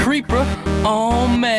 creeper. Oh man.